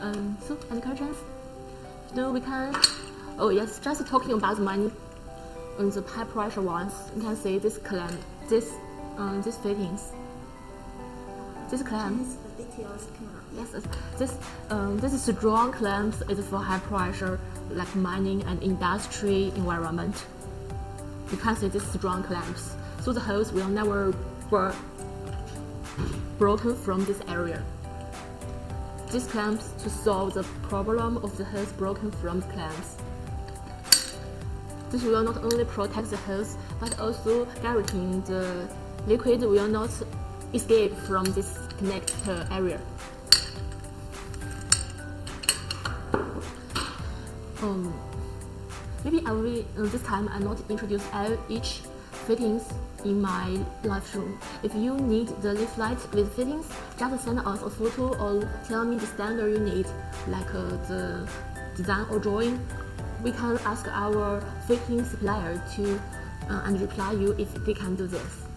Um, so any questions? No, we can. Oh yes, just talking about the money. On the high pressure ones, you can see this clamp, this, um, these fittings. This clamp. The details come out. Yes, this um, this is strong clamps is for high pressure, like mining and industry environment. You can see these strong clamps, so the hose will never be broken from this area. These clamps to solve the problem of the hose broken from the clamps. This will not only protect the hose, but also guaranteeing the liquid will not escape from this connector area. Um, maybe I will uh, this time I not introduce each fittings in my live room. If you need the leaflet with fittings, just send us a photo or tell me the standard you need, like uh, the design or drawing. We can ask our fitting supplier to uh, and reply you if they can do this.